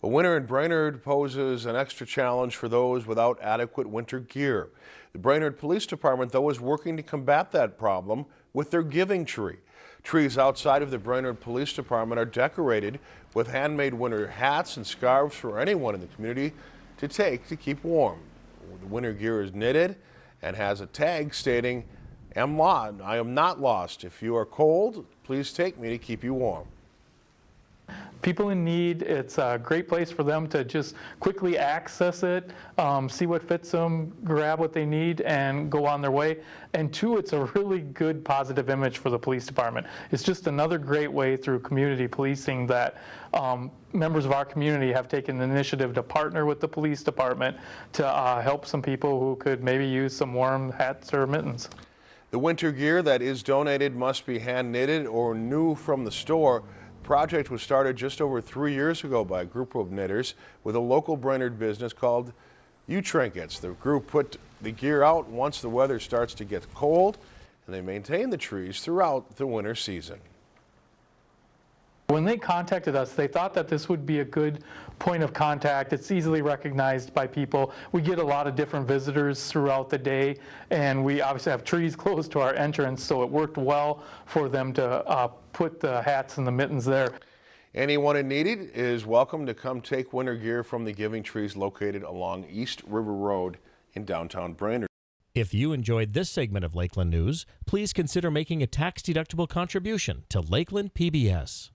A winter in Brainerd poses an extra challenge for those without adequate winter gear. The Brainerd Police Department, though, is working to combat that problem with their giving tree. Trees outside of the Brainerd Police Department are decorated with handmade winter hats and scarves for anyone in the community to take to keep warm. The winter gear is knitted and has a tag stating, I am not lost. If you are cold, please take me to keep you warm people in need, it's a great place for them to just quickly access it, um, see what fits them, grab what they need, and go on their way. And two, it's a really good positive image for the police department. It's just another great way through community policing that um, members of our community have taken the initiative to partner with the police department to uh, help some people who could maybe use some warm hats or mittens. The winter gear that is donated must be hand knitted or new from the store project was started just over three years ago by a group of knitters with a local Brainerd business called U-Trinkets. The group put the gear out once the weather starts to get cold and they maintain the trees throughout the winter season. When they contacted us, they thought that this would be a good point of contact. It's easily recognized by people. We get a lot of different visitors throughout the day, and we obviously have trees close to our entrance, so it worked well for them to uh, put the hats and the mittens there. Anyone in need is welcome to come take winter gear from the Giving Trees located along East River Road in downtown Brainerd. If you enjoyed this segment of Lakeland News, please consider making a tax-deductible contribution to Lakeland PBS.